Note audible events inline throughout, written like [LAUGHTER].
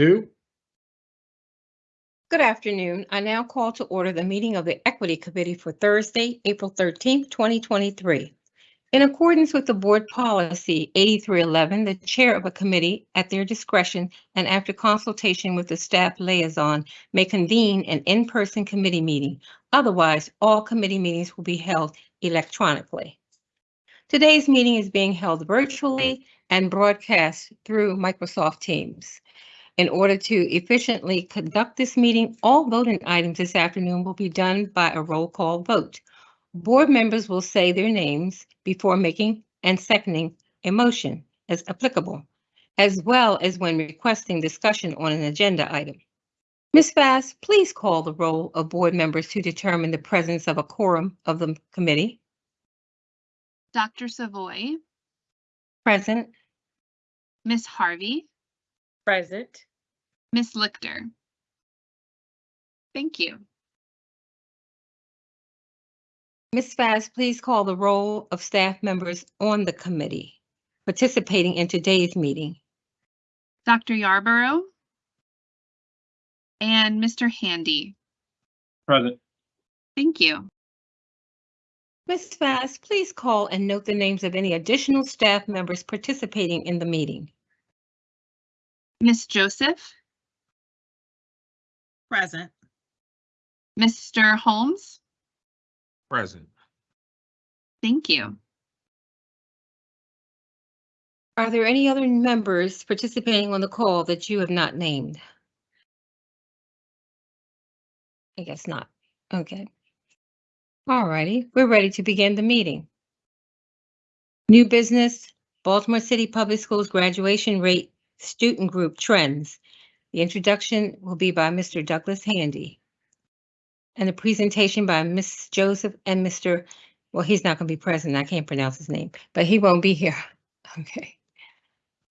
two. Good afternoon. I now call to order the meeting of the Equity Committee for Thursday, April 13th, 2023. In accordance with the Board Policy 8311, the Chair of a committee, at their discretion and after consultation with the staff liaison, may convene an in-person committee meeting. Otherwise, all committee meetings will be held electronically. Today's meeting is being held virtually and broadcast through Microsoft Teams. In order to efficiently conduct this meeting, all voting items this afternoon will be done by a roll call vote. Board members will say their names before making and seconding a motion as applicable, as well as when requesting discussion on an agenda item. Ms. Fass, please call the roll of board members to determine the presence of a quorum of the committee. Dr. Savoy, Present. Miss Harvey, Present. Miss Lichter. Thank you. Ms. Fass, please call the roll of staff members on the committee participating in today's meeting. Dr. Yarbrough and Mr. Handy. Present. Thank you. Ms. Fass, please call and note the names of any additional staff members participating in the meeting. Miss Joseph, Present. Mr. Holmes. Present. Thank you. Are there any other members participating on the call that you have not named? I guess not. Okay. All righty, we're ready to begin the meeting. New business, Baltimore City Public Schools graduation rate student group trends. The introduction will be by Mr. Douglas Handy. And the presentation by Ms. Joseph and Mr., well, he's not going to be present. I can't pronounce his name, but he won't be here. [LAUGHS] Okay.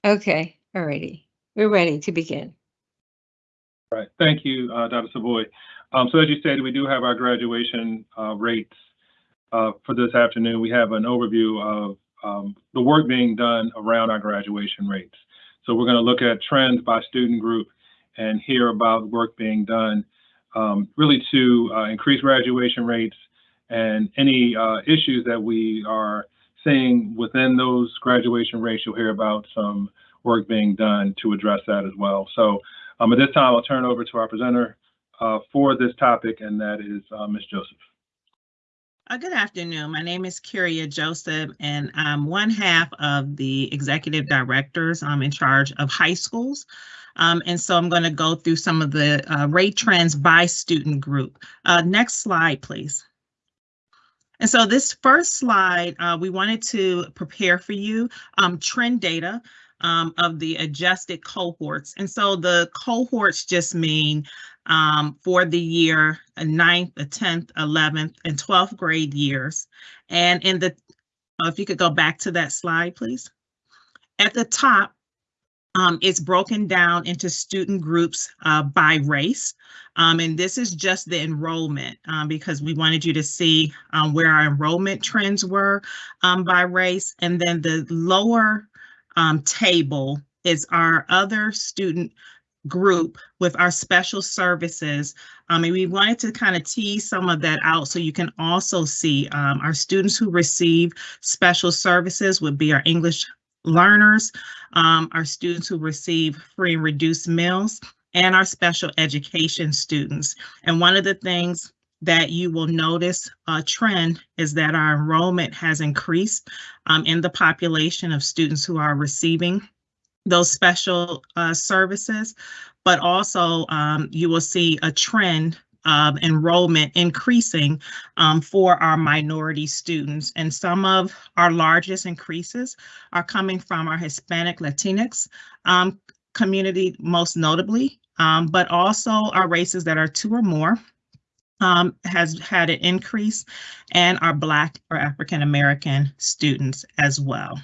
Okay, all righty. We're ready to begin. Right. Thank you, uh, Dr. Savoy. Um, so as you stated, we do have our graduation uh, rates uh, for this afternoon. We have an overview of um, the work being done around our graduation rates. So we're going to look at trends by student group and hear about work being done um, really to uh, increase graduation rates and any uh, issues that we are seeing within those graduation rates. You'll hear about some work being done to address that as well. So um, at this time, I'll turn over to our presenter uh, for this topic, and that is uh, Ms. Joseph. Uh, good afternoon. My name is Kyria Joseph, and I'm one half of the executive directors. I'm in charge of high schools. Um, and so I'm going to go through some of the uh, rate trends by student group. Uh, next slide, please. And so this first slide, uh, we wanted to prepare for you um, trend data um, of the adjusted cohorts. And so the cohorts just mean um, for the year uh, ninth, the 10th, 11th, and 12th grade years. And in the, oh, if you could go back to that slide, please. At the top, um, it's broken down into student groups uh, by race. Um, and this is just the enrollment um, because we wanted you to see um, where our enrollment trends were um, by race. And then the lower um, table is our other student group with our special services. Um, and we wanted to kind of tease some of that out so you can also see um, our students who receive special services would be our English learners, um, our students who receive free and reduced meals, and our special education students. And one of the things that you will notice a trend is that our enrollment has increased um, in the population of students who are receiving those special uh, services, but also um, you will see a trend of enrollment increasing um, for our minority students. And some of our largest increases are coming from our Hispanic Latinx um, community, most notably, um, but also our races that are two or more um, has had an increase and our Black or African American students as well.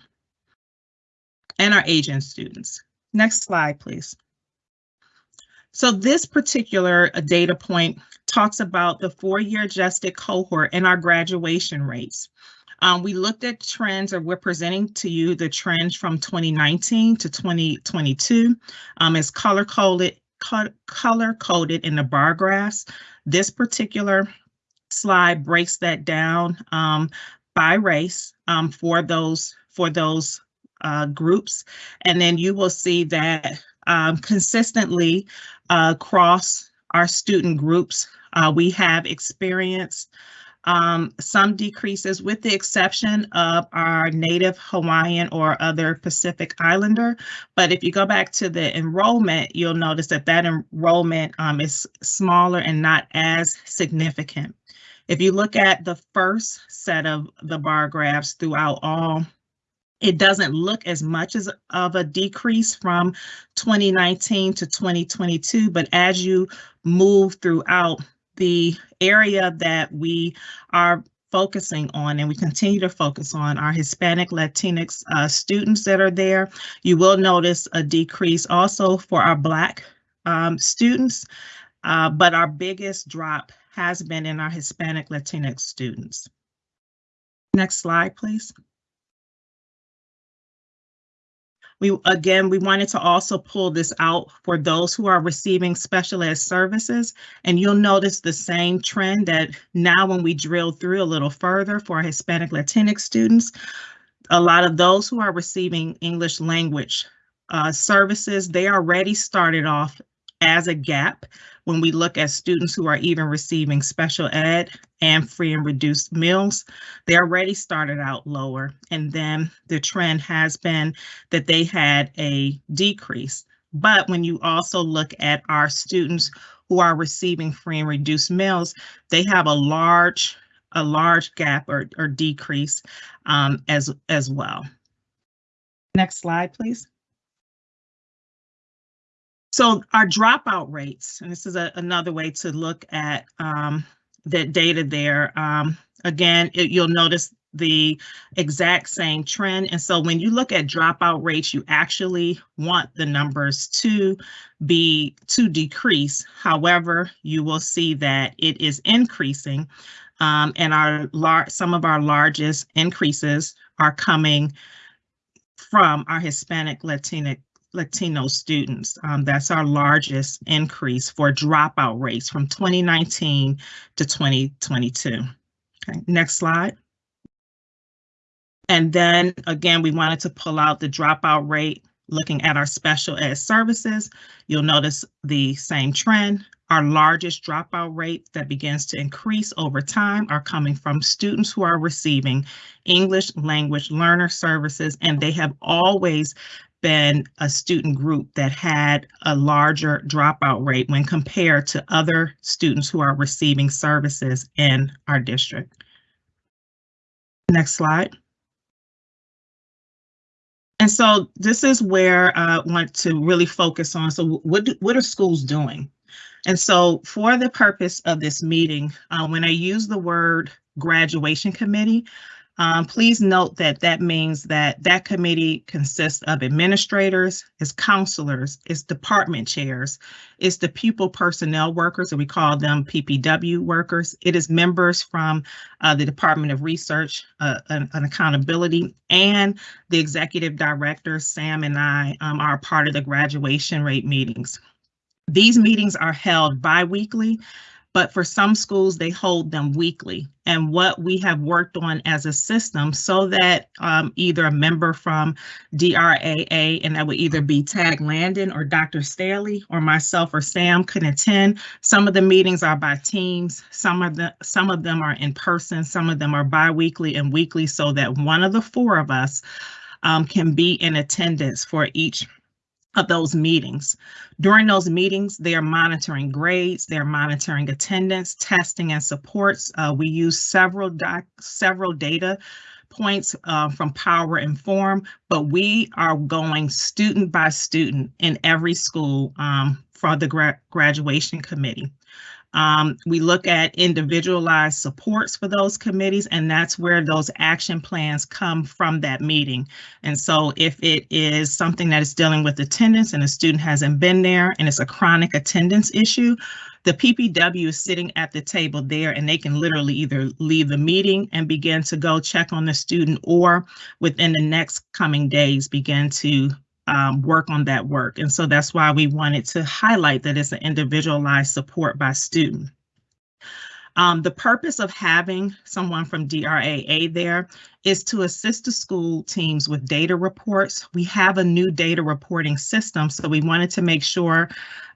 And our Asian students. Next slide, please. So this particular uh, data point talks about the four-year adjusted cohort and our graduation rates. Um, we looked at trends, or we're presenting to you the trends from 2019 to 2022. Um, it's color coded, color in the bar graphs. This particular slide breaks that down um, by race um, for those for those uh, groups, and then you will see that um, consistently uh, across our student groups, uh, we have experienced um, some decreases with the exception of our native Hawaiian or other Pacific Islander. But if you go back to the enrollment, you'll notice that that enrollment um, is smaller and not as significant. If you look at the first set of the bar graphs throughout all it doesn't look as much as of a decrease from 2019 to 2022, but as you move throughout the area that we are focusing on and we continue to focus on our Hispanic Latinx uh, students that are there. You will notice a decrease also for our Black um, students, uh, but our biggest drop has been in our Hispanic Latinx students. Next slide, please. We, again, we wanted to also pull this out for those who are receiving special ed services. And you'll notice the same trend that now when we drill through a little further for Hispanic Latinx students, a lot of those who are receiving English language uh, services, they already started off as a gap when we look at students who are even receiving special ed and free and reduced meals, they already started out lower. And then the trend has been that they had a decrease. But when you also look at our students who are receiving free and reduced meals, they have a large a large gap or, or decrease um, as, as well. Next slide, please. So our dropout rates, and this is a, another way to look at um, that data there. Um, again, it, you'll notice the exact same trend. And so when you look at dropout rates, you actually want the numbers to be to decrease. However, you will see that it is increasing. Um, and our lar some of our largest increases are coming from our Hispanic Latinx Latino students. Um, that's our largest increase for dropout rates from 2019 to 2022. Okay, next slide. And then again, we wanted to pull out the dropout rate looking at our special ed services. You'll notice the same trend. Our largest dropout rate that begins to increase over time are coming from students who are receiving English language learner services, and they have always been a student group that had a larger dropout rate when compared to other students who are receiving services in our district. Next slide. And so this is where I want to really focus on. So what, do, what are schools doing? And so for the purpose of this meeting, uh, when I use the word graduation committee, um, please note that that means that that committee consists of administrators, its counselors, its department chairs, it's the pupil personnel workers, and we call them PPW workers. It is members from uh, the Department of Research uh, and, and, Accountability and the executive director, Sam and I um, are part of the graduation rate meetings. These meetings are held bi-weekly but for some schools, they hold them weekly. And what we have worked on as a system so that um, either a member from DRAA, and that would either be Tag Landon or Dr. Staley or myself or Sam can attend. Some of the meetings are by teams, some of the some of them are in person, some of them are bi-weekly and weekly so that one of the four of us um, can be in attendance for each of those meetings. During those meetings, they are monitoring grades, they're monitoring attendance, testing, and supports. Uh, we use several doc several data points uh, from Power Inform, but we are going student by student in every school um, for the gra graduation committee. Um, we look at individualized supports for those committees, and that's where those action plans come from that meeting. And so if it is something that is dealing with attendance and a student hasn't been there and it's a chronic attendance issue, the PPW is sitting at the table there and they can literally either leave the meeting and begin to go check on the student or within the next coming days begin to um, work on that work. And so that's why we wanted to highlight that it's an individualized support by student. Um, the purpose of having someone from DRAA there is to assist the school teams with data reports. We have a new data reporting system, so we wanted to make sure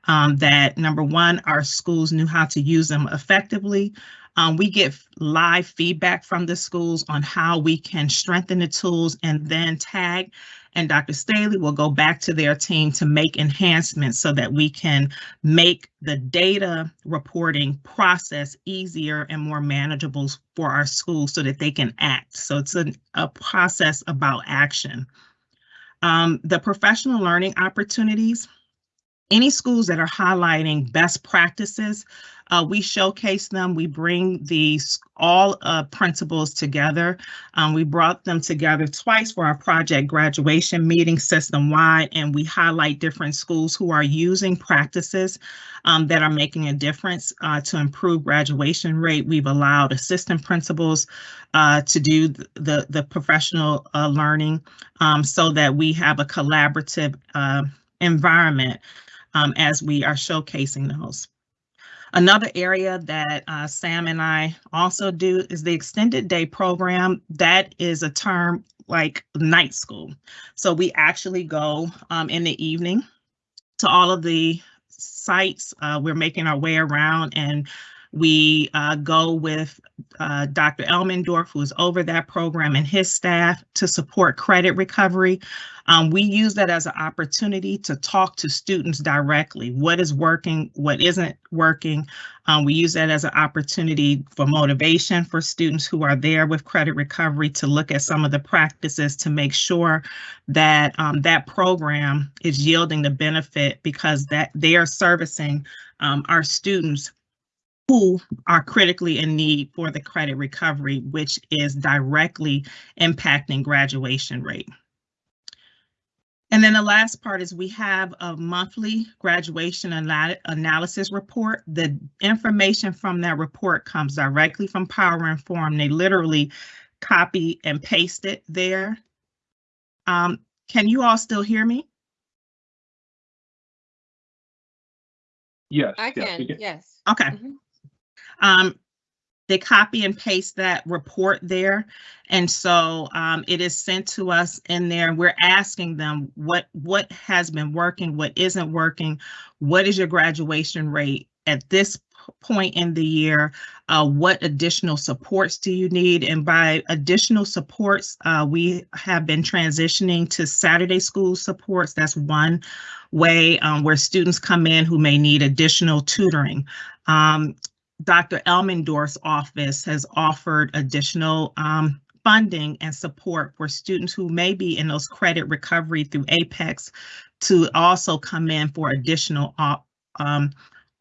um, that number one, our schools knew how to use them effectively. Um, we get live feedback from the schools on how we can strengthen the tools and then tag and Dr. Staley will go back to their team to make enhancements so that we can make the data reporting process easier and more manageable for our schools so that they can act. So it's a, a process about action. Um, the professional learning opportunities, any schools that are highlighting best practices, uh, we showcase them. We bring these all uh, principals together. Um, we brought them together twice for our project graduation meeting system wide, and we highlight different schools who are using practices um, that are making a difference uh, to improve graduation rate. We've allowed assistant principals uh, to do the, the professional uh, learning um, so that we have a collaborative uh, environment um, as we are showcasing those. Another area that uh, Sam and I also do is the extended day program. That is a term like night school. So we actually go um, in the evening to all of the sites. Uh, we're making our way around and we uh, go with uh, Dr. Elmendorf, who is over that program, and his staff to support credit recovery. Um, we use that as an opportunity to talk to students directly. What is working, what isn't working. Um, we use that as an opportunity for motivation for students who are there with credit recovery to look at some of the practices to make sure that um, that program is yielding the benefit because that they are servicing um, our students who are critically in need for the credit recovery, which is directly impacting graduation rate. And then the last part is we have a monthly graduation anal analysis report. The information from that report comes directly from Power Inform. They literally copy and paste it there. Um, can you all still hear me? Yes. I yes, we can, yes. Okay. Mhm. Um, they copy and paste that report there. And so um, it is sent to us in there. We're asking them what what has been working, what isn't working, what is your graduation rate at this point in the year, uh, what additional supports do you need? And by additional supports, uh, we have been transitioning to Saturday school supports. That's one way um, where students come in who may need additional tutoring. Um, Dr. Elmendorf's office has offered additional um, funding and support for students who may be in those credit recovery through Apex to also come in for additional um,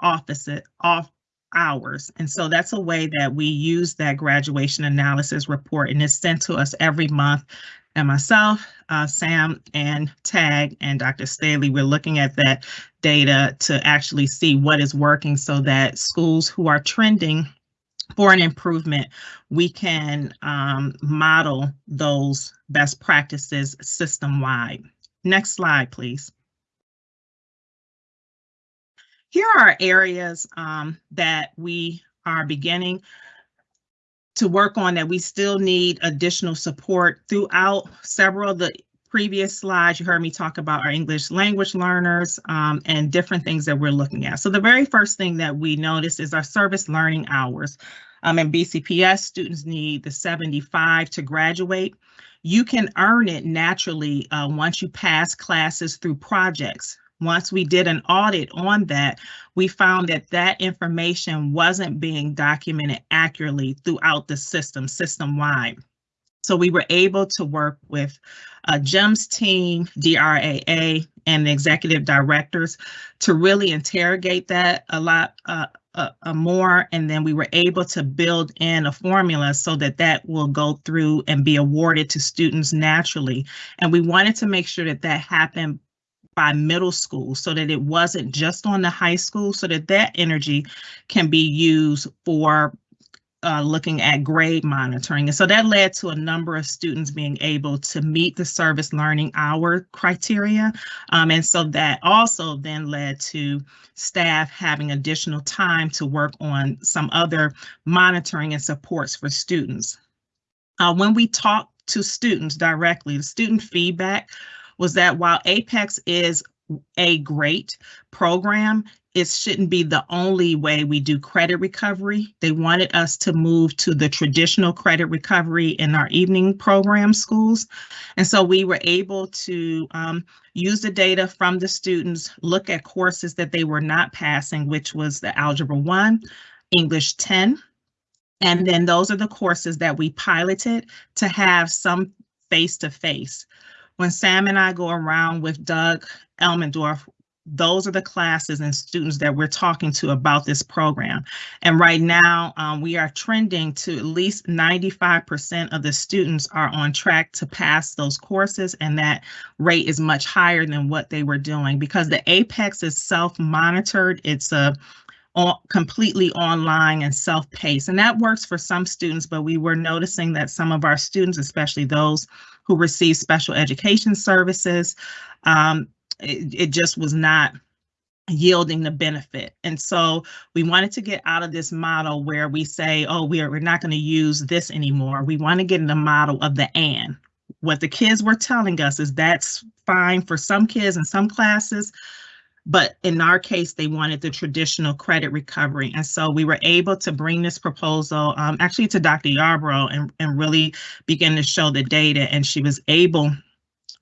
office off hours. And so that's a way that we use that graduation analysis report and it's sent to us every month. And myself, uh, Sam and Tag and Dr. Staley, we're looking at that data to actually see what is working so that schools who are trending for an improvement, we can um, model those best practices system-wide. Next slide, please. Here are areas um, that we are beginning to work on that we still need additional support throughout several of the previous slides, you heard me talk about our English language learners um, and different things that we're looking at. So the very first thing that we notice is our service learning hours. Um, in BCPS, students need the 75 to graduate. You can earn it naturally uh, once you pass classes through projects. Once we did an audit on that, we found that that information wasn't being documented accurately throughout the system, system-wide. So we were able to work with uh, GEMS team, DRAA, and the executive directors to really interrogate that a lot, uh, a, a more, and then we were able to build in a formula so that that will go through and be awarded to students naturally. And we wanted to make sure that that happened by middle school so that it wasn't just on the high school, so that that energy can be used for uh, looking at grade monitoring. And so that led to a number of students being able to meet the service learning hour criteria. Um, and so that also then led to staff having additional time to work on some other monitoring and supports for students. Uh, when we talk to students directly, the student feedback was that while Apex is a great program, it shouldn't be the only way we do credit recovery. They wanted us to move to the traditional credit recovery in our evening program schools. And so we were able to um, use the data from the students, look at courses that they were not passing, which was the Algebra 1, English 10. And then those are the courses that we piloted to have some face-to-face. -face. When Sam and I go around with Doug Elmendorf, those are the classes and students that we're talking to about this program. And right now, um, we are trending to at least 95% of the students are on track to pass those courses, and that rate is much higher than what they were doing because the APEX is self-monitored. It's a completely online and self-paced, and that works for some students, but we were noticing that some of our students, especially those who receive special education services, um, it, it just was not yielding the benefit. And so we wanted to get out of this model where we say, oh, we're, we're not going to use this anymore. We want to get in the model of the and. What the kids were telling us is that's fine for some kids in some classes, but in our case, they wanted the traditional credit recovery. And so we were able to bring this proposal um, actually to Dr. Yarbrough and, and really begin to show the data. And she was able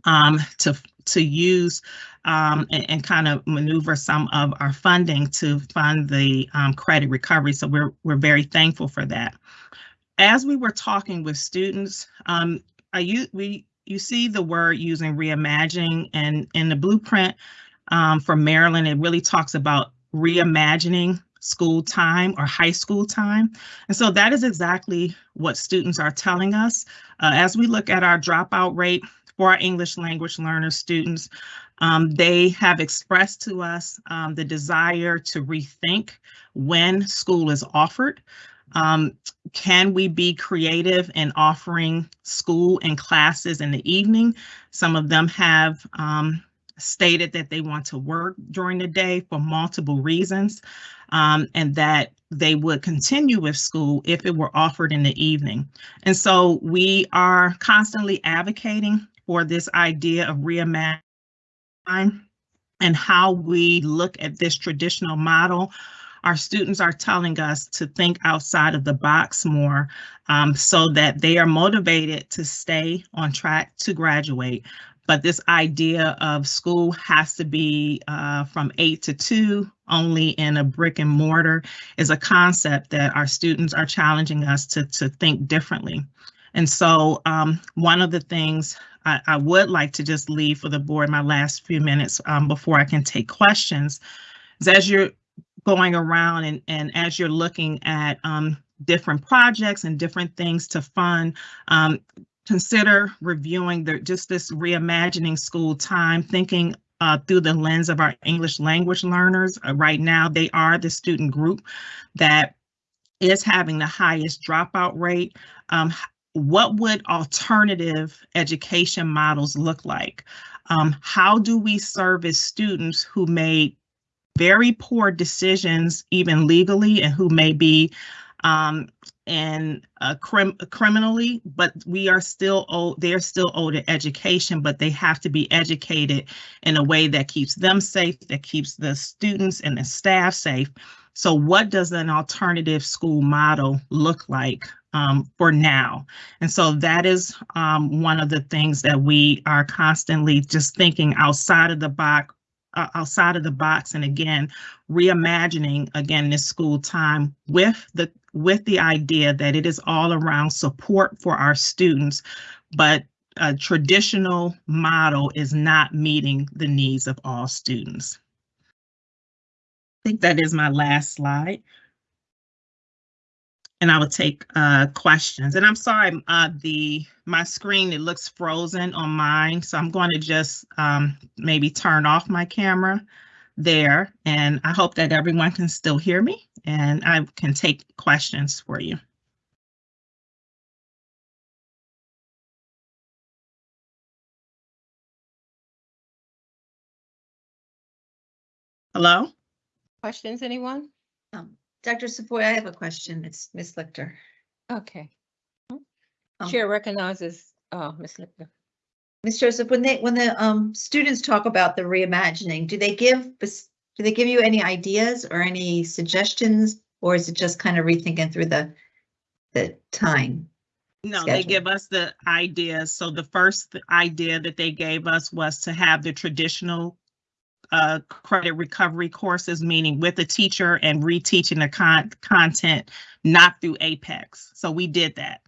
um, to to use um, and, and, kind of maneuver some of our funding to fund the um, credit recovery. So we're we're very thankful for that. As we were talking with students, um, you we you see the word using reimagining, and in the blueprint um, for Maryland, it really talks about reimagining school time or high school time. And so that is exactly what students are telling us. Uh, as we look at our dropout rate, for our English language learner students. Um, they have expressed to us um, the desire to rethink when school is offered. Um, can we be creative in offering school and classes in the evening? Some of them have um, stated that they want to work during the day for multiple reasons um, and that they would continue with school if it were offered in the evening. And so we are constantly advocating for this idea of reimagining and how we look at this traditional model. Our students are telling us to think outside of the box more um, so that they are motivated to stay on track to graduate. But this idea of school has to be uh, from eight to two only in a brick and mortar is a concept that our students are challenging us to, to think differently. And so um, one of the things I, I, would like to just leave for the board my last few minutes um, before I can take questions is as you're going around and, and as you're looking at um, different projects and different things to fund, um, consider reviewing the, just this reimagining school time, thinking uh, through the lens of our English language learners. Uh, right now, they are the student group that is having the highest dropout rate. Um, what would alternative education models look like? Um, how do we service students who made very poor decisions, even legally, and who may be um, and uh, crim criminally, but we are still owed, they're still owed education, but they have to be educated in a way that keeps them safe, that keeps the students and the staff safe. So what does an alternative school model look like um, for now. And so that is um, one of the things that we are constantly just thinking outside of the box, uh, outside of the box, and again, reimagining again this school time with the with the idea that it is all around support for our students, but a traditional model is not meeting the needs of all students. I think that is my last slide. And I will take uh, questions. And I'm sorry, uh, the my screen it looks frozen on mine, so I'm going to just um, maybe turn off my camera there. And I hope that everyone can still hear me, and I can take questions for you. Hello. Questions, anyone? Um, Dr. Savoy, I have a question. It's Ms. Lichter. Okay. Um, Chair recognizes, uh, Ms. Lichter. Ms. Joseph, when they, when the um students talk about the reimagining, do they give, do they give you any ideas or any suggestions? Or is it just kind of rethinking through the, the time? No, they give us the ideas. So the first idea that they gave us was to have the traditional uh, credit recovery courses, meaning with the teacher and reteaching the con- content, not through Apex. So we did that.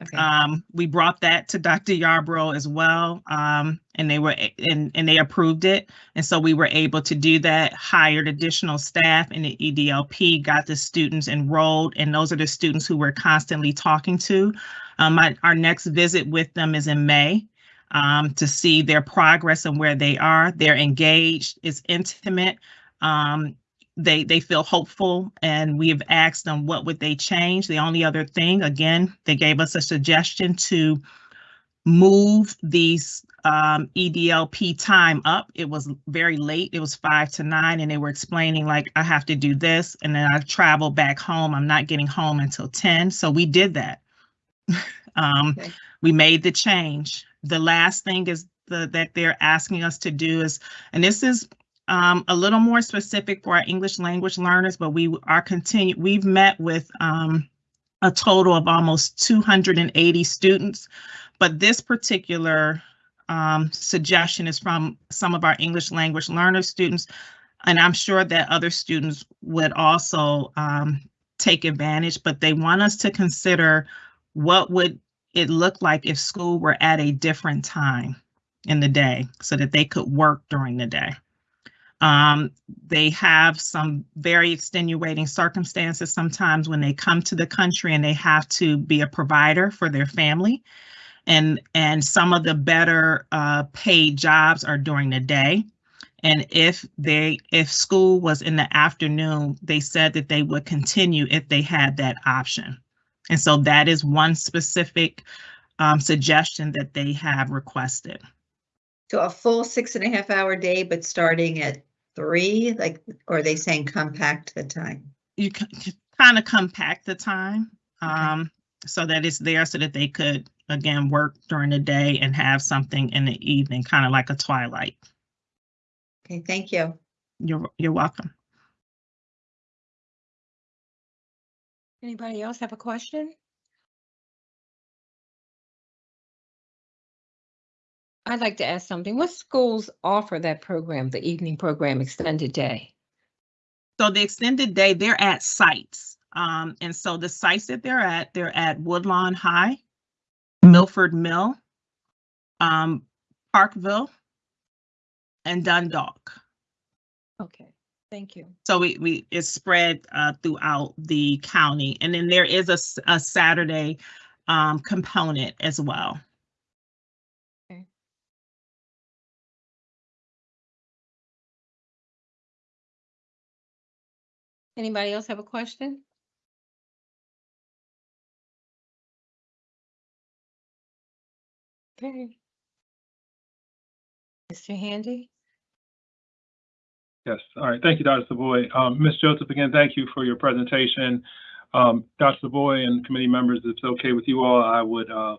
Okay, Um, we brought that to Dr. Yarbrough as well, um, and they were, and, and they approved it. And so we were able to do that, hired additional staff in the EDLP, got the students enrolled, and those are the students who we're constantly talking to. Um, my, our next visit with them is in May, um, to see their progress and where they are. They're engaged, it's intimate. Um, they they feel hopeful and we have asked them what would they change the only other thing again they gave us a suggestion to move these um, edlp time up it was very late it was five to nine and they were explaining like i have to do this and then i travel back home i'm not getting home until 10 so we did that [LAUGHS] um, Okay. we made the change the last thing is the, that they're asking us to do is and this is um, a little more specific for our English language learners, but we are continue, we've met with um, a total of almost 280 students. But this particular um, suggestion is from some of our English language learner students. And I'm sure that other students would also um, take advantage, but they want us to consider what would it looked like if school were at a different time in the day so that they could work during the day. Um, they have some very extenuating circumstances sometimes when they come to the country and they have to be a provider for their family. And, and some of the better uh, paid jobs are during the day. And if they, if school was in the afternoon, they said that they would continue if they had that option. And so that is one specific um, suggestion that they have requested. so a full six and a half hour day, but starting at three, like, or are they saying compact the time? you kind of compact the time Okay. um, so that it's there so that they could again work during the day and have something in the evening, kind of like a twilight. Okay, thank you. You're you're welcome. Anybody else have a question? I'd like to ask something. What schools offer that program, the evening program, extended day? So the extended day, they're at sites. Um, and so the sites that they're at, they're at Woodlawn High, Milford Mill, um, Parkville, and Dundalk. Okay, thank you. So we, we, it's spread, uh, throughout the county. And then there is a, a Saturday, um, component as well. Anybody else have a question? Okay. Mr. Handy? Yes, all right. Thank you, Dr. Savoy. Um, Ms. Joseph, again, thank you for your presentation. Um, Dr. Savoy and committee members, if it's okay with you all, I would, uh,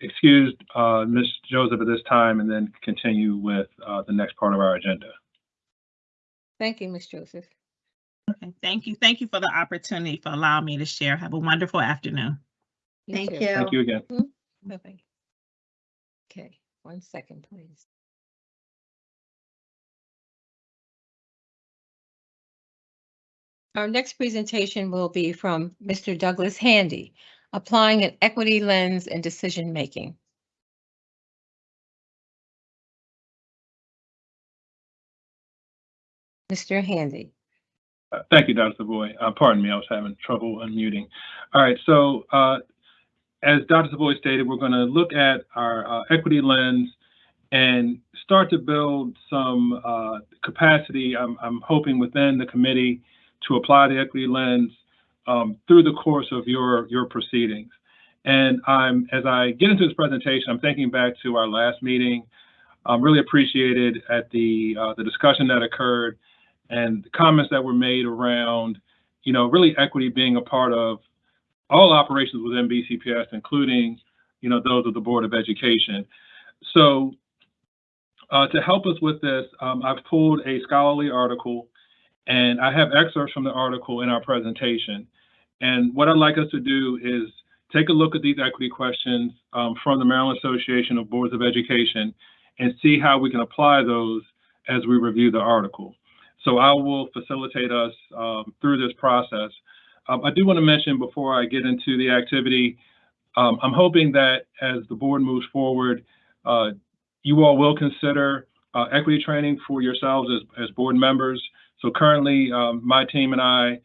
excuse, uh, Ms. Joseph at this time and then continue with, uh, the next part of our agenda. Thank you, Ms. Joseph. Okay, thank you. Thank you for the opportunity for allowing me to share. Have a wonderful afternoon. Thank too. you. Thank you again. Bye-bye. Okay, one second, please. Our next presentation will be from Mr. Douglas Handy, applying an equity lens in decision-making. Mr. Handy. Uh, Thank you, Dr. Savoy. Uh, Pardon me, I was having trouble unmuting. All right, so uh, as Dr. Savoy stated, we're going to look at our uh, equity lens and start to build some uh, capacity, I'm, I'm hoping within the committee to apply the equity lens um, through the course of your, your proceedings. And I'm, as I get into this presentation, I'm thinking back to our last meeting. I'm really appreciated at the, uh, the discussion that occurred and the comments that were made around, you know, really equity being a part of all operations within BCPS, including, you know, those of the Board of Education. So uh, to help us with this, um, I've pulled a scholarly article and I have excerpts from the article in our presentation. And what I'd like us to do is take a look at these equity questions um, from the Maryland Association of Boards of Education and see how we can apply those as we review the article. So I will facilitate us um, through this process. Um, I do want to mention before I get into the activity, um, I'm hoping that as the board moves forward, uh, you all will consider uh, equity training for yourselves as, as board members. So currently, um, my team and I,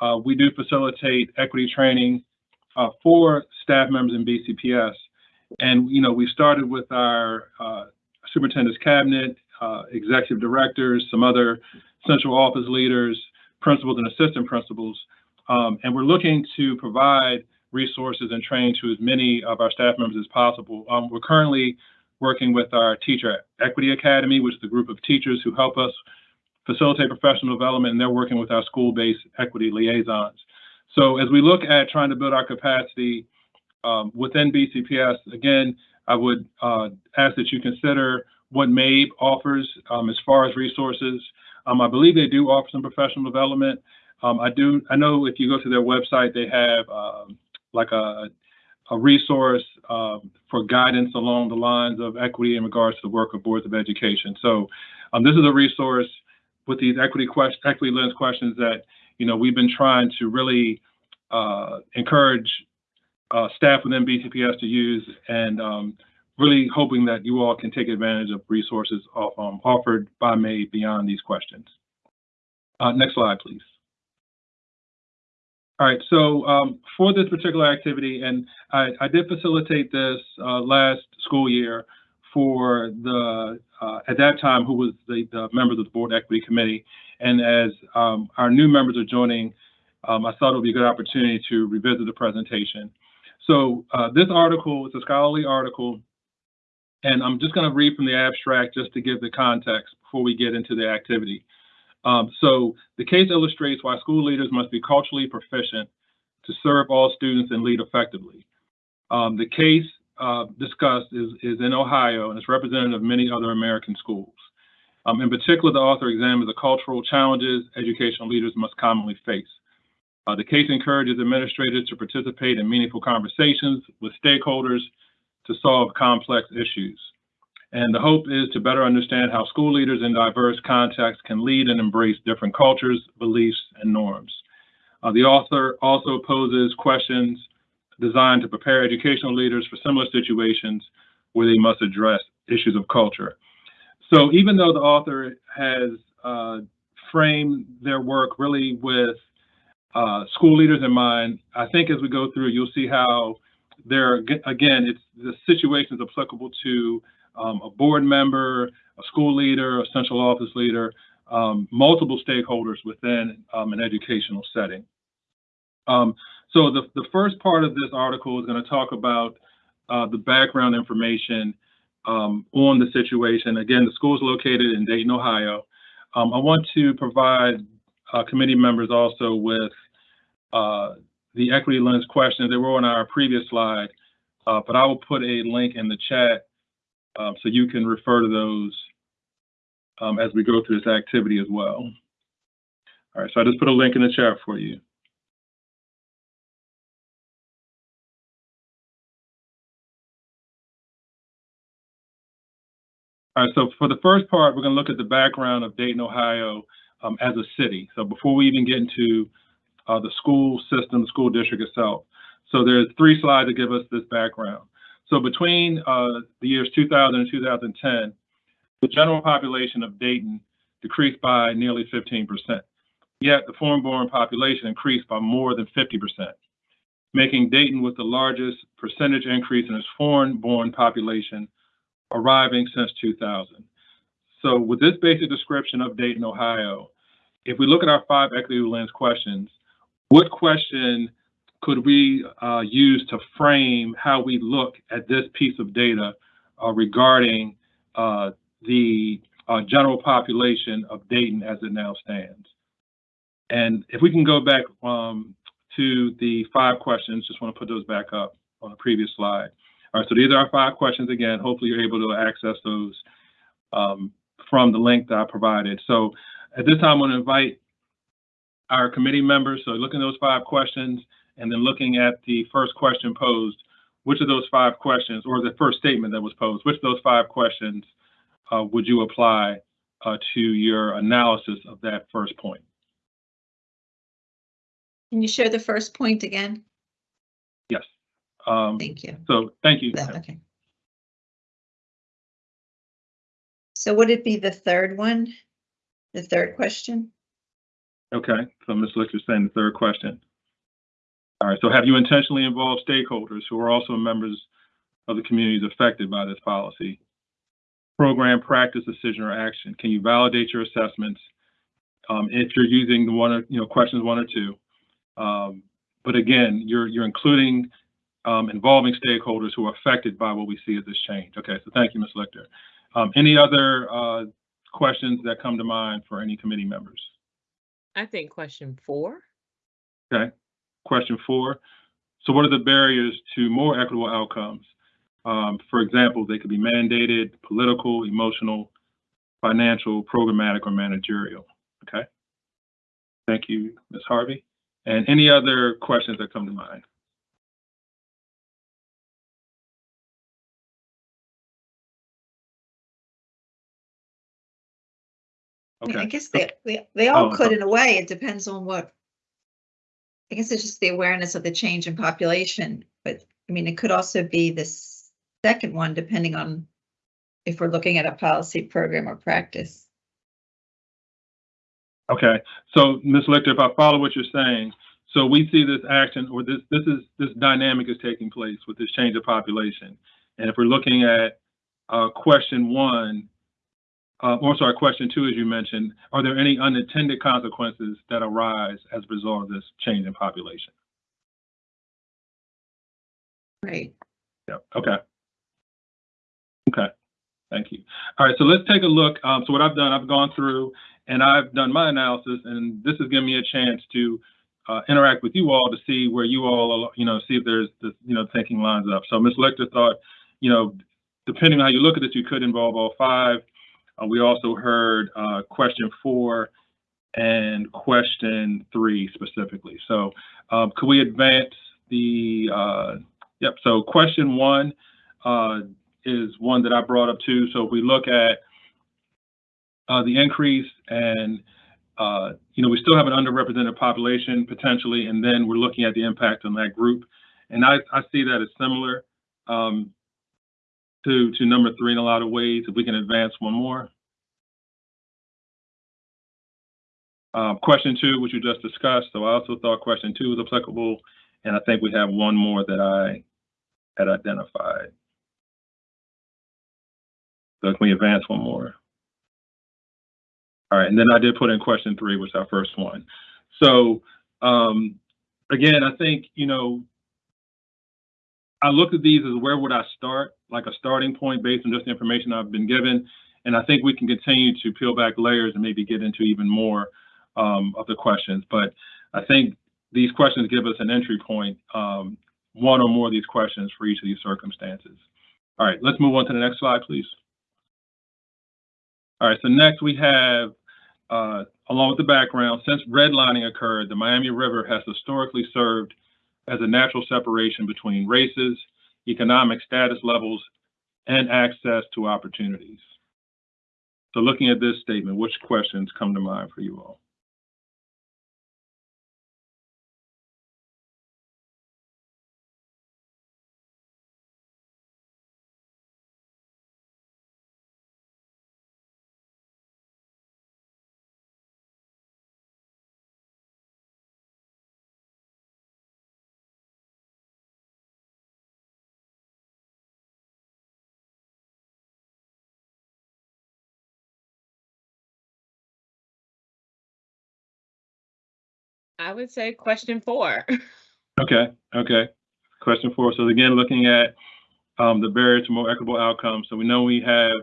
uh, we do facilitate equity training uh, for staff members in BCPS. And, you know, we started with our uh, superintendent's cabinet, uh, executive directors, some other central office leaders, principals and assistant principals. Um, and we're looking to provide resources and training to as many of our staff members as possible. Um, we're currently working with our Teacher Equity Academy, which is the group of teachers who help us facilitate professional development, and they're working with our school-based equity liaisons. So as we look at trying to build our capacity um, within BCPS, again, I would uh, ask that you consider what MABE offers um, as far as resources. Um, I believe they do offer some professional development. Um, I do. I know if you go to their website, they have um, like a, a resource um, for guidance along the lines of equity in regards to the work of boards of education. So this is a resource with these equity equity lens questions that you know we've been trying to really uh, encourage uh, staff within BCPS to use, and um, really hoping that you all can take advantage of resources um, offered by MABE beyond these questions. Uh, next slide, please. All right, so um, for this particular activity, and I, I did facilitate this uh, last school year for the, uh, at that time, who was the, the, members of the Board Equity Committee. And as um, our new members are joining, um, I thought it would be a good opportunity to revisit the presentation. So uh, this article is a scholarly article, and I'm just going to read from the abstract just to give the context before we get into the activity. Um, so the case illustrates why school leaders must be culturally proficient to serve all students and lead effectively. Um, the case uh, discussed is, is in Ohio and it's representative of many other American schools. Um, in particular, the author examines the cultural challenges educational leaders must commonly face. Uh, the case encourages administrators to participate in meaningful conversations with stakeholders to solve complex issues. And the hope is to better understand how school leaders in diverse contexts can lead and embrace different cultures, beliefs, and norms. Uh, the author also poses questions designed to prepare educational leaders for similar situations where they must address issues of culture. So even though the author has uh, framed their work really with uh, school leaders in mind, I think as we go through, you'll see how there, again, it's the situation is applicable to um, a board member, a school leader, a central office leader, um, multiple stakeholders within um, an educational setting. Um, so the, the first part of this article is going to talk about uh, the background information um, on the situation. Again, the school is located in Dayton, Ohio. Um, I want to provide uh, committee members also with uh, the equity lens questions. They were on our previous slide, uh, but I will put a link in the chat um, so you can refer to those um, as we go through this activity as well. All right, so I just put a link in the chat for you. All right, so for the first part, we're going to look at the background of Dayton, Ohio um, as a city. So before we even get into uh, the school system, the school district itself. So there's three slides that give us this background. So between uh, the years 2000 and 2010, the general population of Dayton decreased by nearly 15%. yet the foreign-born population increased by more than 50%, making Dayton with the largest percentage increase in its foreign-born population arriving since 2000. So with this basic description of Dayton, Ohio, if we look at our five equity lens questions, what question could we uh, use to frame how we look at this piece of data uh, regarding uh, the uh, general population of Dayton as it now stands? And if we can go back um, to the five questions, just want to put those back up on the previous slide. All right, so these are our five questions again. Hopefully you're able to access those um, from the link that I provided. So at this time, I want to invite our committee members, so looking at those five questions and then looking at the first question posed, which of those five questions, or the first statement that was posed, which of those five questions uh, would you apply uh, to your analysis of that first point? Can you share the first point again? Yes. Um, Thank you. so thank you. That- Okay. So would it be the third one? The third question? Okay, so Ms. Lichter's saying the third question. All right, so have you intentionally involved stakeholders who are also members of the communities affected by this policy? Program, practice, decision, or action. Can you validate your assessments? Um, if you're using the one, or you know, questions one or two. Um, but again, you're you're including um, involving stakeholders who are affected by what we see as this change. Okay, so thank you, Ms. Lichter. Um, any other uh, questions that come to mind for any committee members? I think question four. Okay. Question four. So what are the barriers to more equitable outcomes? Um, for example, they could be mandated, political, emotional, financial, programmatic, or managerial. Okay. Thank you, Ms. Harvey. And any other questions that come to mind? I I guess they, they, they all Oh, could okay. in a way. It depends on what. I guess it's just the awareness of the change in population, but I mean, it could also be this second one, depending on if we're looking at a policy program or practice. Okay, so Ms. Lichter, if I follow what you're saying, so we see this action or this this is this dynamic is taking place with this change of population. And if we're looking at uh, question one, uh, or sorry, question two, as you mentioned, are there any unintended consequences that arise as a result of this change in population? Right. Yep, okay. Okay, thank you. All right, so let's take a look. Um, so what I've done, I've gone through and I've done my analysis and this has given me a chance to uh, interact with you all to see where you all, you know, see if there's, this, you know, thinking lines up. So Ms. Lichter thought, you know, depending on how you look at this, you could involve all five. Uh, we also heard uh, question four and question three specifically. So um, could we advance the, uh, yep, so question one, uh, is one that I brought up too. So if we look at uh, the increase and, uh, you know, we still have an underrepresented population potentially, and then we're looking at the impact on that group. And I, I see that as similar um, to, to number three in a lot of ways, if we can advance one more. Um, question two, which you just discussed. So I also thought question two was applicable. And I think we have one more that I had identified. So can we advance one more? All right, and then I did put in question three, which is our first one. So um, again, I think, you know, I looked at these as where would I start, like a starting point based on just the information I've been given. And I think we can continue to peel back layers and maybe get into even more um, of the questions. But I think these questions give us an entry point, um, one or more of these questions for each of these circumstances. All right, let's move on to the next slide, please. All right, so next we have, uh, along with the background, since redlining occurred, the Miami River has historically served as a natural separation between races, economic status levels, and access to opportunities. So looking at this statement, which questions come to mind for you all? I would say question four. [LAUGHS] Okay, okay. Question four. So again, looking at um, the barrier to more equitable outcomes. So we know we have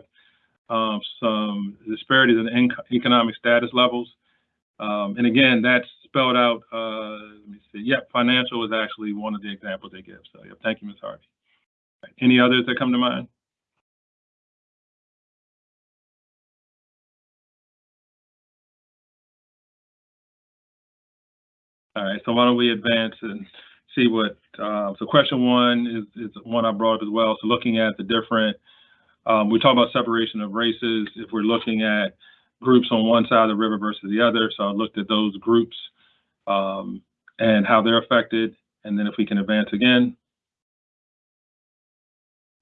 um, some disparities in economic status levels. Um, and again, that's spelled out. Uh, let me see. Yep, financial is actually one of the examples they give. So, yep, thank you, Ms. Harvey. Any others that come to mind? All right, so why don't we advance and see what, uh, so question one is, is one I brought up as well. So looking at the different, um, we talk about separation of races. If we're looking at groups on one side of the river versus the other, so I looked at those groups um, and how they're affected. And then if we can advance again.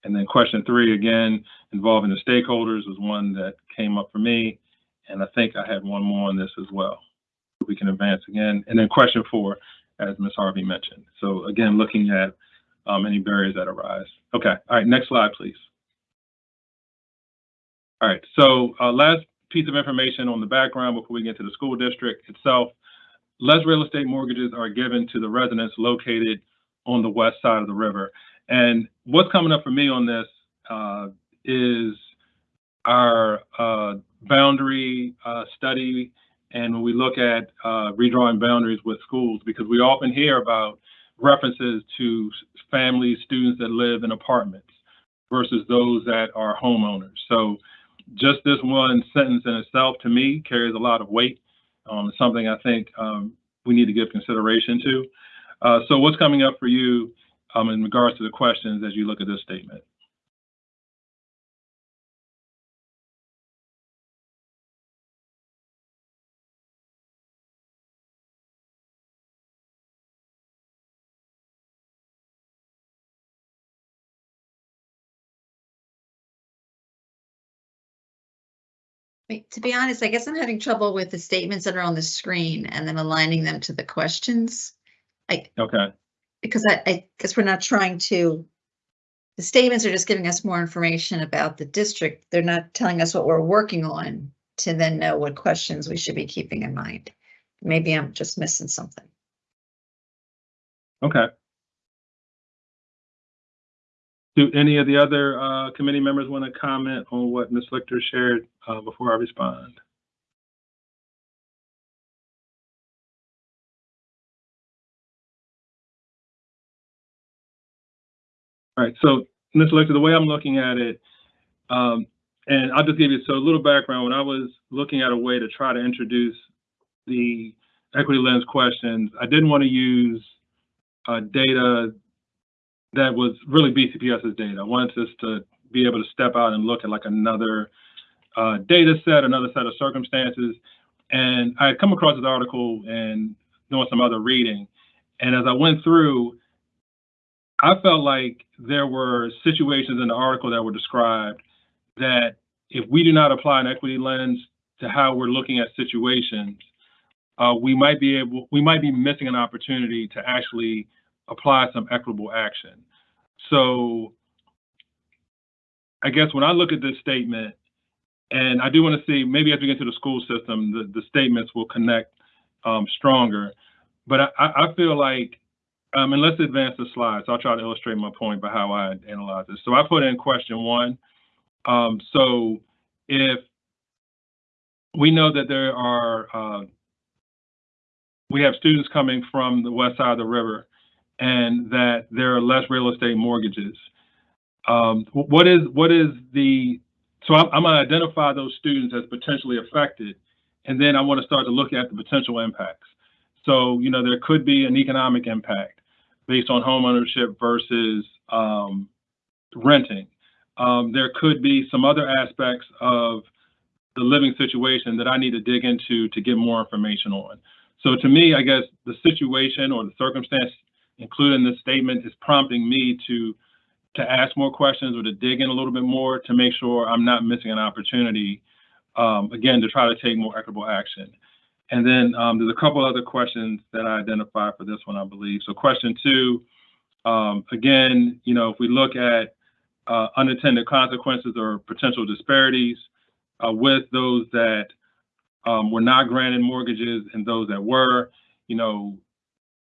And then question three, again, involving the stakeholders was one that came up for me. And I think I had one more on this as well. We can advance again. And then question four, as Ms. Harvey mentioned. So again, looking at um, any barriers that arise. Okay, all right, next slide, please. All right, so uh, last piece of information on the background before we get to the school district itself. Less real estate mortgages are given to the residents located on the west side of the river. And what's coming up for me on this uh, is our uh, boundary uh, study and when we look at uh, redrawing boundaries with schools, because we often hear about references to families, students that live in apartments versus those that are homeowners. So just this one sentence in itself, to me, carries a lot of weight. Um, something I think um, we need to give consideration to. Uh, so what's coming up for you um, in regards to the questions as you look at this statement? I To be honest, I guess I'm having trouble with the statements that are on the screen and then aligning them to the questions. Okay, Because I, I guess we're not trying to. The statements are just giving us more information about the district. They're not telling us what we're working on to then know what questions we should be keeping in mind. Maybe I'm just missing something. okay. Do any of the other uh, committee members want to comment on what Ms. Lichter shared uh, before I respond? All right, so Ms. Lichter, the way I'm looking at it, um, and I'll just give you so a little background. When I was looking at a way to try to introduce the equity lens questions, I didn't want to use uh, data that was really BCPS's data. I wanted us to be able to step out and look at like another uh, data set, another set of circumstances. And I had come across this article and doing some other reading. And as I went through, I felt like there were situations in the article that were described that if we do not apply an equity lens to how we're looking at situations, uh, we might be able, we might be missing an opportunity to actually apply some equitable action. So I guess when I look at this statement, and I do want to see, maybe as we get to the school system, the, the statements will connect um, stronger. But I, I feel like, um, and let's advance the slides. I'll try to illustrate my point by how I analyze this. So I put in question one. Um, so if we know that there are, uh, we have students coming from the west side of the river and that there are less real estate mortgages. Um, what is what is the so I'm, I'm going to identify those students as potentially affected, and then I want to start to look at the potential impacts. So you know there could be an economic impact based on home ownership versus um, renting. Um, there could be some other aspects of the living situation that I need to dig into to get more information on. So to me, I guess the situation or the circumstance included in this statement is prompting me to to ask more questions or to dig in a little bit more to make sure I'm not missing an opportunity, um, again, to try to take more equitable action. And then um, there's a couple other questions that I identified for this one, I believe. So question two, um, again, you know, if we look at uh, unintended consequences or potential disparities uh, with those that um, were not granted mortgages and those that were, you know,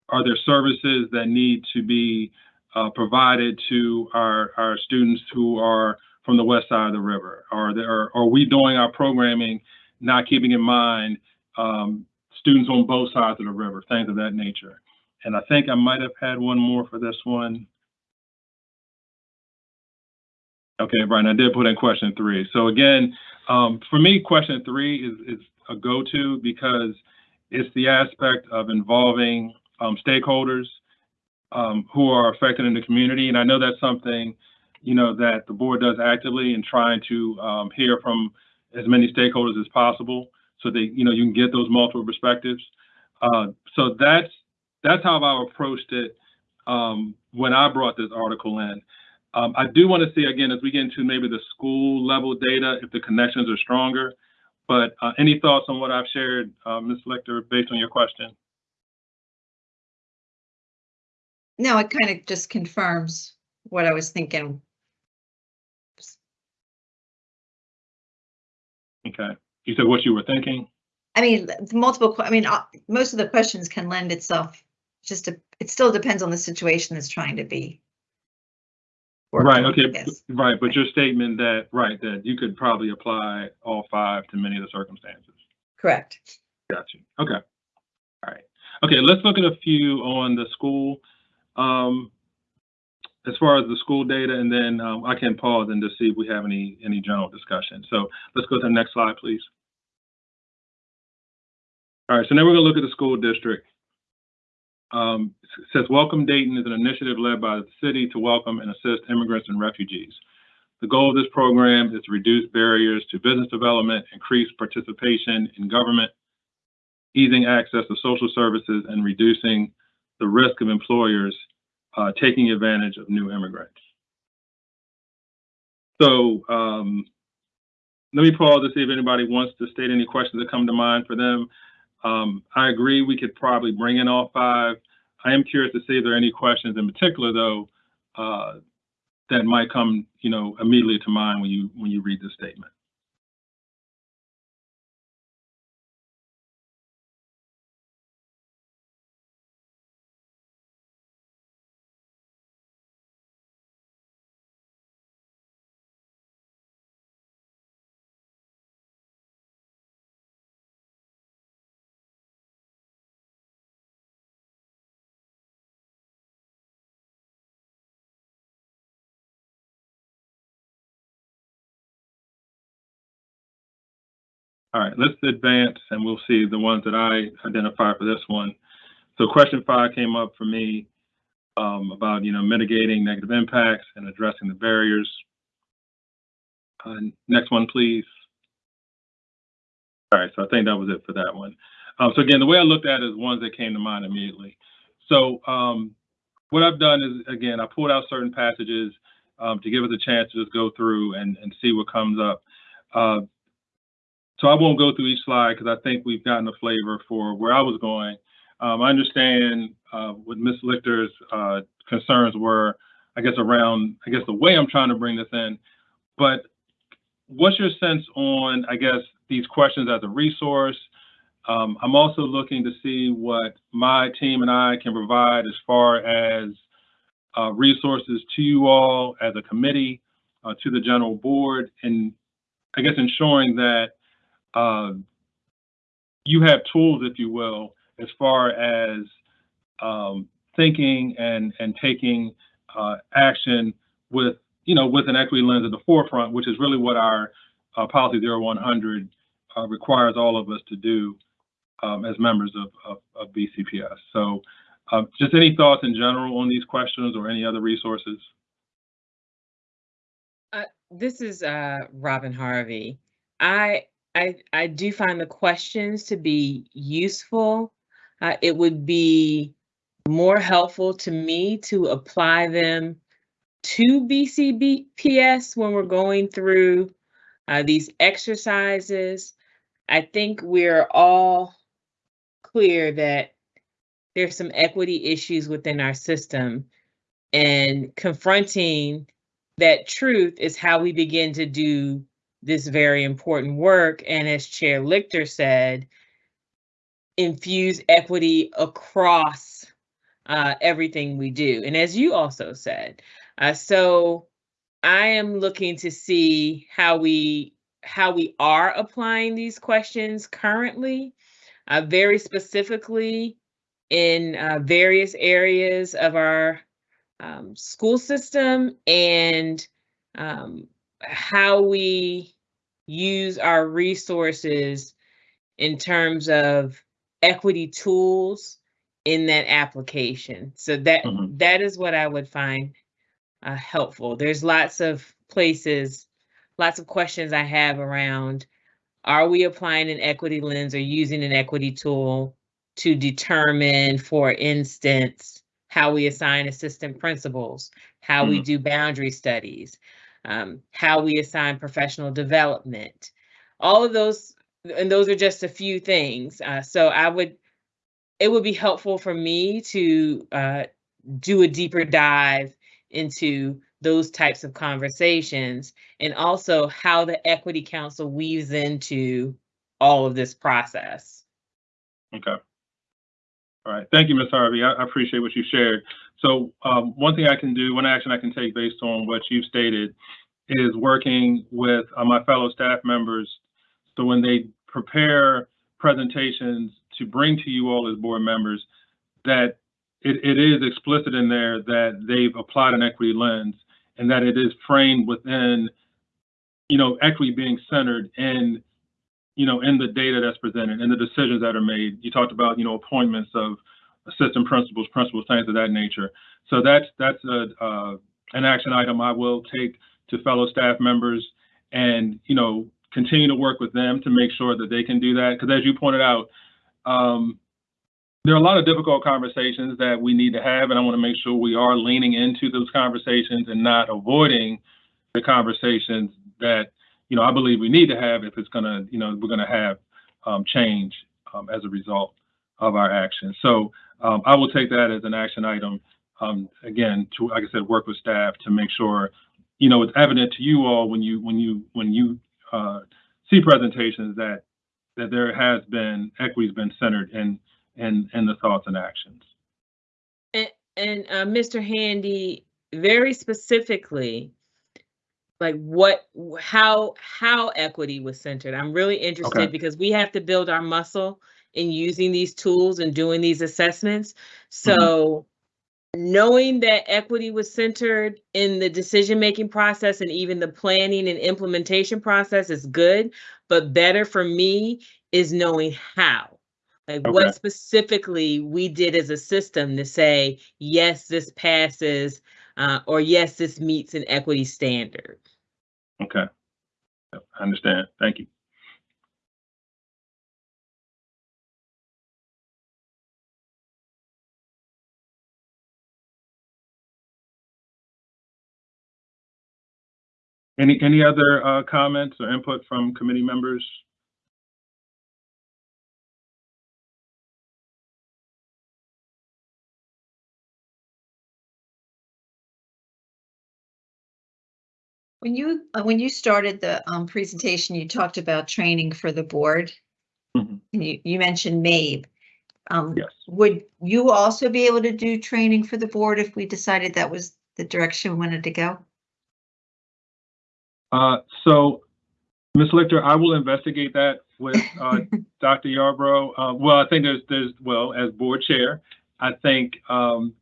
are there services that need to be uh, provided to our, our students who are from the west side of the river? Are there, are we doing our programming, not keeping in mind um, students on both sides of the river, things of that nature? And I think I might have had one more for this one. Okay, Brian, I did put in question three. So again, um, for me, question three is, is a go-to because it's the aspect of involving um, stakeholders um, who are affected in the community. And I know that's something, you know, that the board does actively in trying to um, hear from as many stakeholders as possible so that, you know, you can get those multiple perspectives. Uh, so that's, that's how I've approached it um, when I brought this article in. Um, I do want to see, again, as we get into maybe the school level data, if the connections are stronger. But uh, any thoughts on what I've shared, uh, Ms. Lichter, based on your question? No, it kind of just confirms what I was thinking. Okay. You said what you were thinking? I mean, the multiple, I mean, uh, most of the questions can lend itself, just to, it still depends on the situation that's trying to be. worked Right, I okay, guess. right, but your statement that, right, that you could probably apply all five to many of the circumstances. Correct. Gotcha. Okay. All right. Okay, let's look at a few on the school. Um, as far as the school data, and then um, I can pause and just see if we have any any general discussion. So let's go to the next slide, please. All right, so now we're going to look at the school district. Um, says Welcome Dayton is an initiative led by the city to welcome and assist immigrants and refugees. The goal of this program is to reduce barriers to business development, increase participation in government, easing access to social services, and reducing the risk of employers uh, taking advantage of new immigrants. So um, let me pause to see if anybody wants to state any questions that come to mind for them. Um, I agree we could probably bring in all five. I am curious to see if there are any questions in particular, though, uh, that might come, you know, immediately to mind when you when you read the statement. All right, let's advance and we'll see the ones that I identified for this one. So question five came up for me um, about, you know, mitigating negative impacts and addressing the barriers. Uh, next one, please. All right, so I think that was it for that one. Um, so again, the way I looked at it is ones that came to mind immediately. So um, what I've done is, again, I pulled out certain passages um, to give us a chance to just go through and, and see what comes up. Uh, so I won't go through each slide because I think we've gotten a flavor for where I was going. Um, I understand uh, what Ms. Lichter's uh, concerns were, I guess, around, I guess, the way I'm trying to bring this in. But what's your sense on, I guess, these questions as a resource? Um, I'm also looking to see what my team and I can provide as far as uh, resources to you all as a committee, uh, to the general board, and I guess ensuring that uh, you have tools, if you will, as far as um, thinking and and taking uh, action with you know with an equity lens at the forefront, which is really what our uh, policy 0100 uh, requires all of us to do um, as members of, of, of BCPS. So, um, just any thoughts in general on these questions or any other resources? This is uh, Robin Harvey. I I I do find the questions to be useful. Uh, it would be more helpful to me to apply them to BCBPS when we're going through uh, these exercises. I think we're all clear that there's some equity issues within our system and confronting that truth is how we begin to do this very important work. And as Chair Lichter said, infuse equity across uh, everything we do. And as you also said, uh, so I am looking to see how we how we are applying these questions currently, uh, very specifically in uh, various areas of our um, school system and um, how we use our resources in terms of equity tools in that application. So that Mhm. that is what I would find uh, helpful. There's lots of places, lots of questions I have around, are we applying an equity lens or using an equity tool to determine, for instance, how we assign assistant principals, how we do boundary studies, um, how we assign professional development, all of those, and those are just a few things. Uh, so I would, it would be helpful for me to uh, do a deeper dive into those types of conversations and also how the equity council weaves into all of this process. Okay. All right. Thank you, Ms. Harvey. I, I appreciate what you shared. So um, one thing I can do, one action I can take based on what you've stated is working with uh, my fellow staff members. So when they prepare presentations to bring to you all as board members, that it, it is explicit in there that they've applied an equity lens and that it is framed within, you know, equity being centered in you know, in the data that's presented and the decisions that are made. You talked about, you know, appointments of assistant principals, principals, things of that nature. So that's that's a uh, an action item I will take to fellow staff members and you know continue to work with them to make sure that they can do that. Because as you pointed out, um, there are a lot of difficult conversations that we need to have, and I want to make sure we are leaning into those conversations and not avoiding the conversations that you know, I believe we need to have if it's gonna, you know, we're gonna have um, change um, as a result of our actions. So um, I will take that as an action item. Um, again, to like I said, work with staff to make sure, you know, it's evident to you all when you when you when you uh, see presentations that that there has been equity's been centered in in in the thoughts and actions. And, and uh, Mr. Handy, very specifically, like what, how, how equity was centered. I'm really interested Okay. because we have to build our muscle in using these tools and doing these assessments. So knowing that equity was centered in the decision-making process and even the planning and implementation process is good, but better for me is knowing how. Like Okay. what specifically we did as a system to say, yes, this passes, uh, or yes, this meets an equity standard. Okay. I understand. Thank you. Any, any other uh, comments or input from committee members? When you, uh, when you started the um, presentation, you talked about training for the board. Mhm. And you, you mentioned MABE. Um, Yes. Would you also be able to do training for the board if we decided that was the direction we wanted to go? Uh, so, Ms. Lichter, I will investigate that with, [LAUGHS] uh, Dr. Yarbrough. Uh, well, I think there's, there's, well, as board chair, I think, um,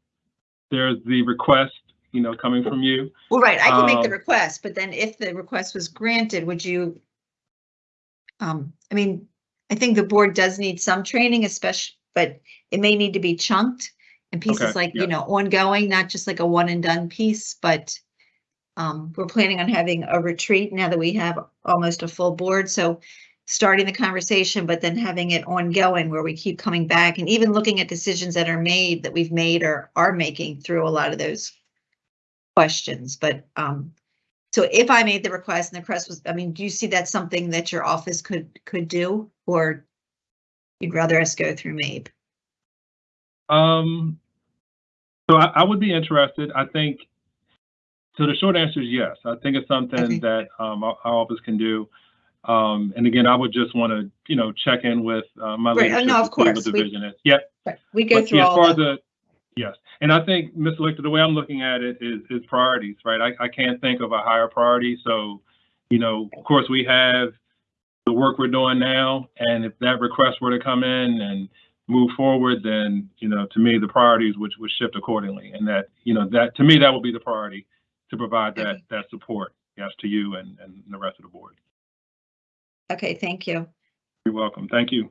there's the request, you know, coming from you. Well, right, I can make the Um, request, but then if the request was granted, would you? Um, I mean, I think the board does need some training, especially, but it may need to be chunked. And Okay, pieces like, yeah. you know, ongoing, not just like a one and done piece, but. Um, we're planning on having a retreat now that we have almost a full board, so. Starting the conversation, but then having it ongoing where we keep coming back and even looking at decisions that are made that we've made or are making through a lot of those. Questions, but um, so if I made the request and the request was, I mean, do you see that something that your office could, could do? Or you'd rather us go through MABE? Um, so I, I would be interested. I think, so the short answer is yes. I think it's Okay. something that, um, our, our office can do. Um, and again, I would just want to, you know, check in with uh, my Right, leadership no, of course, the we- vision is. Yep. Right, We go But through yeah, as far all the, the, yes, and I think, Mr. Lichter, the way I'm looking at it is, is priorities, right? I, I can't think of a higher priority, so, you know, of course, we have the work we're doing now, and if that request were to come in and move forward, then, you know, to me, the priorities would, would shift accordingly, and that, you know, that, to me, that would be the priority, to provide that, Okay. that support, yes, to you and, and the rest of the board. okay, thank you. You're welcome, thank you.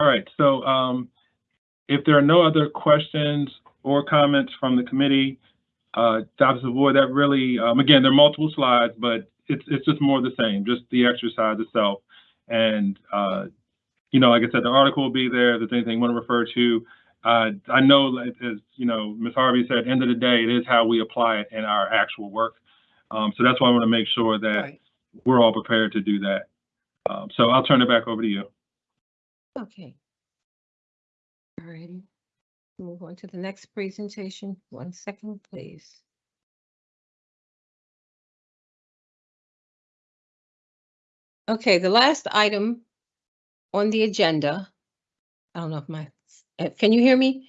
All right, so um, if there are no other questions or comments from the committee, uh, Dr. Savoy, that really, um, again, there are multiple slides, but it's, it's just more of the same, just the exercise itself. And, uh, you know, like I said, the article will be there. If there's anything you want to refer to, uh, I know, as, you know, Ms. Harvey said, end of the day, it is how we apply it in our actual work. Um, so that's why I want to make sure that Right. we're all prepared to do that. Um, so I'll turn it back over to you. Okay. All righty. Move on to the next presentation. One second, please. Okay, the last item on the agenda. I don't know if my, uh, can you hear me?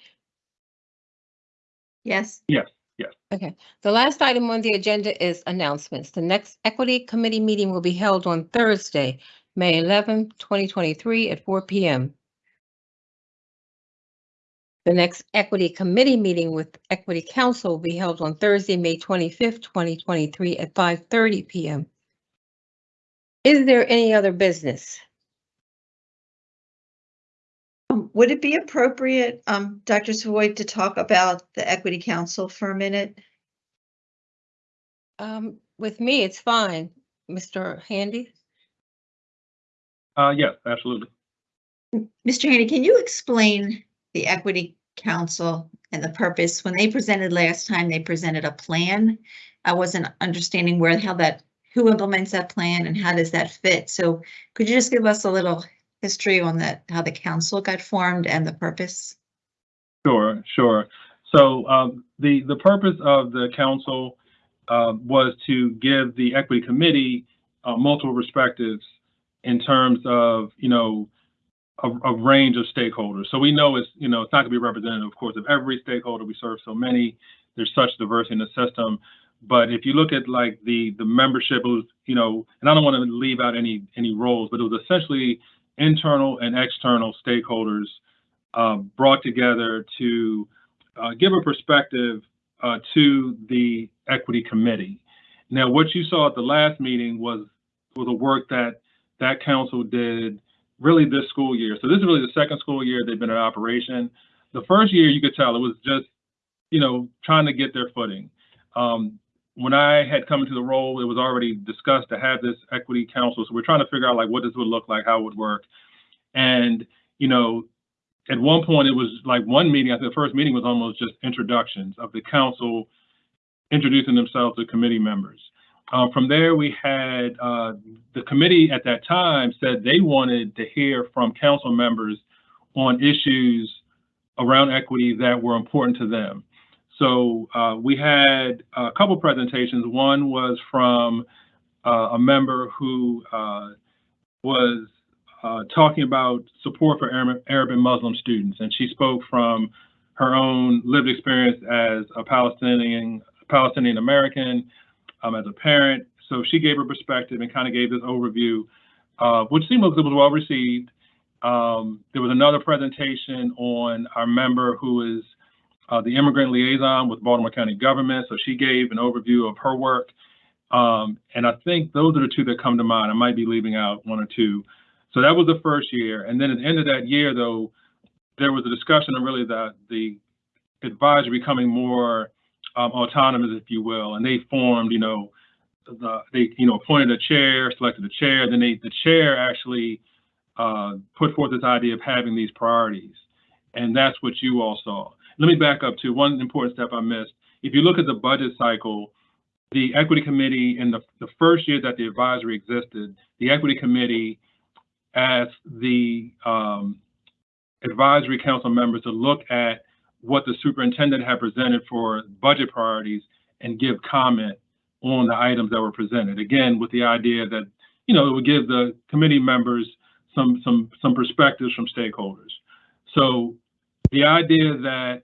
Yes, Yes, yes. Okay, the last item on the agenda is announcements. The next Equity Committee meeting will be held on Thursday, May 11, 2023 at 4 PM. The next Equity Committee meeting with Equity Council will be held on Thursday, May 25th, 2023 at 5:30 PM. Is there any other business? Um, would it be appropriate, um, Dr. Savoy, to talk about the Equity Council for a minute? Um, With me, it's fine. Mr. Handy? Uh, yes, absolutely. Mr. Haney, can you explain the Equity Council and the purpose? When they presented last time, they presented a plan. I wasn't understanding where, how that, who implements that plan and how does that fit? So could you just give us a little history on that, how the council got formed and the purpose? Sure, sure. So um, the the purpose of the council uh, was to give the equity committee uh, multiple perspectives in terms of you know a, a range of stakeholders. So we know it's you know it's not going to be representative, of course, of every stakeholder. We serve so many. There's such diversity in the system. But if you look at like the the membership, it was you know, and I don't want to leave out any any roles, but it was essentially internal and external stakeholders uh, brought together to uh, give a perspective uh, to the equity committee. Now, what you saw at the last meeting was was the work that that council did really this school year. So this is really the second school year they've been in operation. The first year, you could tell it was just, you know, trying to get their footing. Um, when I had come into the role, it was already discussed to have this equity council. So we're trying to figure out like what this would look like, how it would work. And, you know, at one point it was like one meeting, I think the first meeting was almost just introductions of the council introducing themselves to committee members. Uh, from there, we had uh, the committee at that time said they wanted to hear from council members on issues around equity that were important to them. So uh, we had a couple presentations. One was from uh, a member who uh, was uh, talking about support for Arab, Arab and Muslim students, and she spoke from her own lived experience as a Palestinian Palestinian American, um, as a parent. So she gave her perspective and kind of gave this overview, uh, which seemed like it was well received. Um, there was another presentation on our member who is uh, the immigrant liaison with Baltimore County government. So she gave an overview of her work. Um, and I think those are the two that come to mind. I might be leaving out one or two. So that was the first year. And then at the end of that year, though, there was a discussion of really the, the advisory becoming more um, autonomous, if you will. And they formed, you know, the, they, you know, appointed a chair, selected a chair. Then they, the chair actually uh, put forth this idea of having these priorities. And that's what you all saw. Let me back up to one important step I missed. If you look at the budget cycle, the equity committee in the, the first year that the advisory existed, the equity committee asked the um, advisory council members to look at what the superintendent had presented for budget priorities and give comment on the items that were presented. Again, with the idea that, you know, it would give the committee members some, some, some perspectives from stakeholders. So the idea that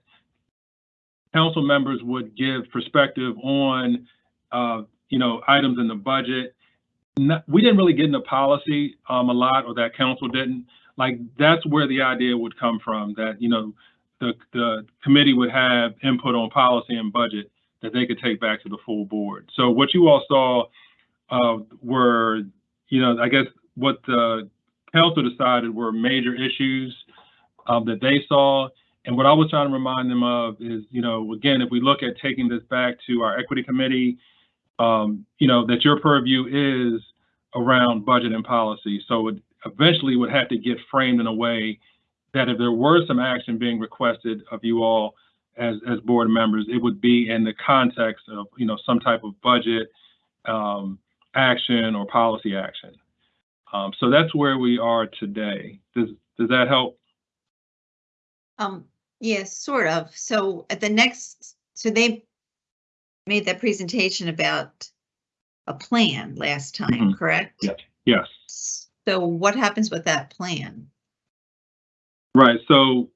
council members would give perspective on, uh, you know, items in the budget. Not, we didn't really get into policy um, a lot, or that council didn't. Like that's where the idea would come from. That you know, the the committee would have input on policy and budget that they could take back to the full board. So what you all saw uh, were, you know, I guess what the council decided were major issues um, that they saw. And what I was trying to remind them of is, you know, again, if we look at taking this back to our equity committee, um, you know, that your purview is around budget and policy. So it eventually would have to get framed in a way that if there were some action being requested of you all as, as board members, it would be in the context of, you know, some type of budget um, action or policy action. Um, so that's where we are today. Does, does that help? Um, yes, sort of. So at the next, so they made that presentation about a plan last time, Mhm. correct? Yeah. Yes. So what happens with that plan? Right. So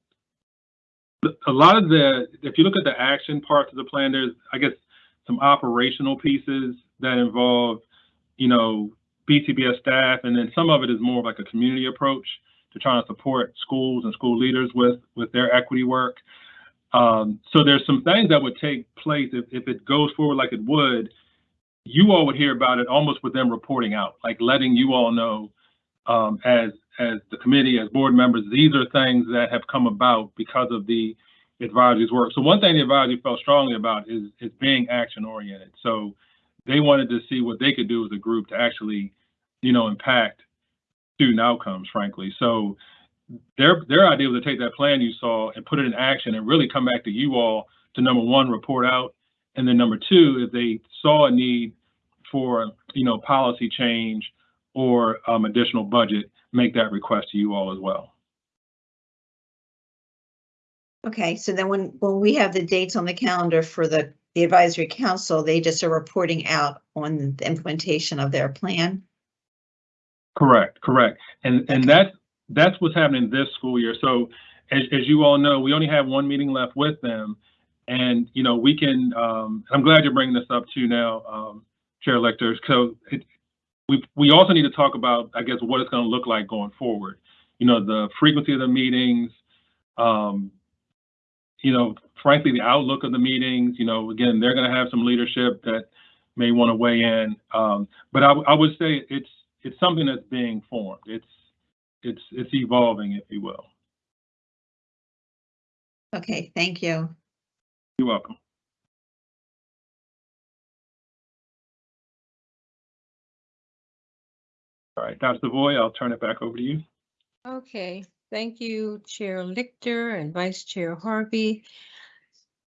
a lot of the, if you look at the action parts of the plan, there's, I guess, some operational pieces that involve, you know, BCPS staff, and then some of it is more like a community approach to trying to support schools and school leaders with with their equity work. Um, so there's some things that would take place if, if it goes forward like it would. You all would hear about it almost with them reporting out, like letting you all know um, as as the committee, as board members, these are things that have come about because of the advisory's work. So one thing the advisory felt strongly about is is being action oriented. So they wanted to see what they could do as a group to actually, you know, impact student outcomes, frankly. So their their idea was to take that plan you saw and put it in action and really come back to you all to number one, report out, and then number two, if they saw a need for you know policy change or um, additional budget, make that request to you all as well. Okay, so then when, when we have the dates on the calendar for the, the advisory council, they just are reporting out on the implementation of their plan? Correct, correct. And and Okay. that's that's what's happening this school year. So as as you all know, we only have one meeting left with them. And you know, we can um I'm glad you're bringing this up too now, um, Chair Lichter's. So it, we we also need to talk about, I guess, what it's going to look like going forward. You know, the frequency of the meetings, um, you know, frankly, the outlook of the meetings, you know, again, they're going to have some leadership that may want to weigh in. Um, but I, I would say it's it's something that's being formed. It's it's it's evolving, if you will. Okay, thank you. You're welcome. All right, Dr. Savoy, I'll turn it back over to you. Okay, thank you, Chair Lichter and Vice Chair Harvey.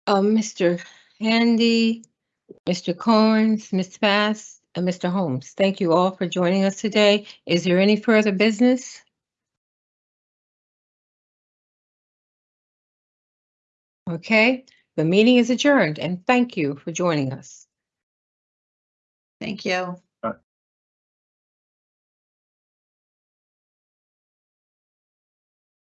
Uh, Mr. Handy, Mr. Combs, Ms. Bass, and Mr. Holmes, thank you all for joining us today. Is there any further business? Okay, the meeting is adjourned and thank you for joining us. Thank you.